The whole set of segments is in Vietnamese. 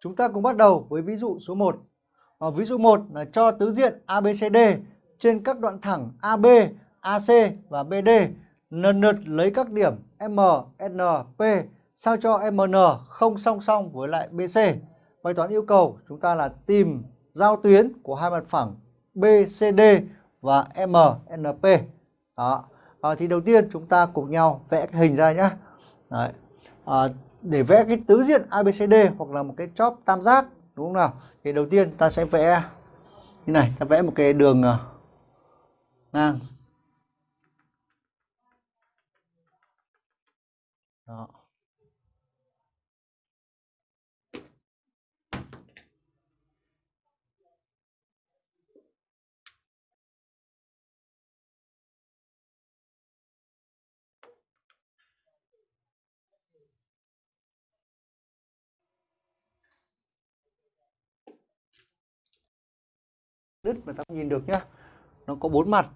Chúng ta cùng bắt đầu với ví dụ số 1. À, ờ, ví dụ 1 là cho tứ diện ABCD trên các đoạn thẳng AB, AC và BD lần lượt lấy các điểm M, N, P sao cho MN không song song với lại BC. Bài toán yêu cầu chúng ta là tìm giao tuyến của hai mặt phẳng BCD và MNP. Đó. À, thì đầu tiên chúng ta cùng nhau vẽ cái hình ra nhé. Đấy. À, để vẽ cái tứ diện ABCD hoặc là một cái chóp tam giác đúng không nào? Thì đầu tiên ta sẽ vẽ như này, ta vẽ một cái đường à, ngang. Đó. Đứt mà ta nhìn được nhá. Nó có bốn mặt.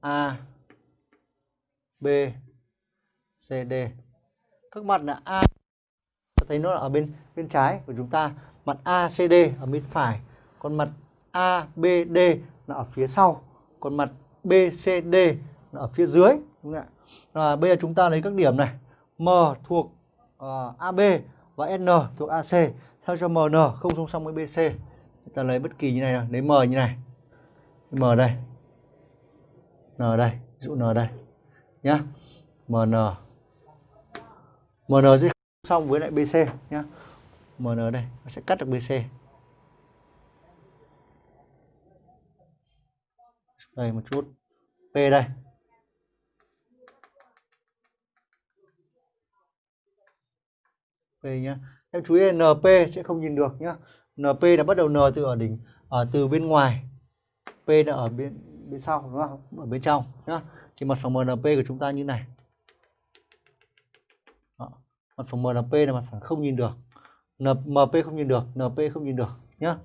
A B C D. Các mặt là A ta thấy nó là ở bên bên trái của chúng ta. Mặt A C D ở bên phải. Còn mặt A B D là ở phía sau. Còn mặt B C D là ở phía dưới. Đúng không ạ? À, bây giờ chúng ta lấy các điểm này. M thuộc ờ, uh, AB và N thuộc AC theo cho MN không song song với BC ta lấy bất kỳ như này lấy m như này. M đây. N đây. Ví dụ n đây. Nhá. Mn mn sẽ xong với lại bc nhá. Mn đây. Nó sẽ cắt được bc đây một chút. P đây. P nhá. Em chú ý np sẽ không nhìn được nhá. NP là bắt đầu N từ ở đỉnh ở từ bên ngoài. P là ở bên bên sau đúng không? Ở bên trong nhá. Thì mặt phẳng MNP của chúng ta như này. Đó. mặt phẳng MNP là mặt phẳng không nhìn được. MP không nhìn được NP không nhìn được nhá.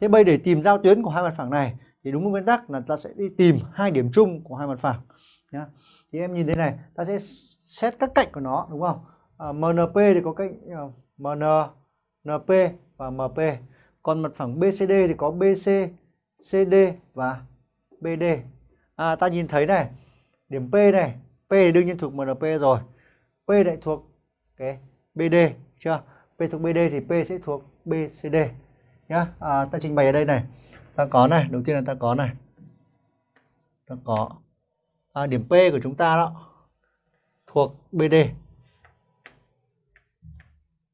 Thế bây để tìm giao tuyến của hai mặt phẳng này thì đúng nguyên tắc là ta sẽ đi tìm hai điểm chung của hai mặt phẳng nhá. Thì em nhìn thế này ta sẽ xét các cạnh của nó đúng không? À, MNP thì có cạnh ờ, uh, MN NP và MP. Còn mặt phẳng BCD thì có BC, CD và BD. À, ta nhìn thấy này, điểm P này, P thì đương nhiên thuộc MNP rồi. P lại thuộc cái BD, chưa? P thuộc BD thì P sẽ thuộc BCD. Nhá, à, ta trình bày ở đây này. Ta có này, đầu tiên là ta có này. Ta có à, điểm P của chúng ta đó thuộc BD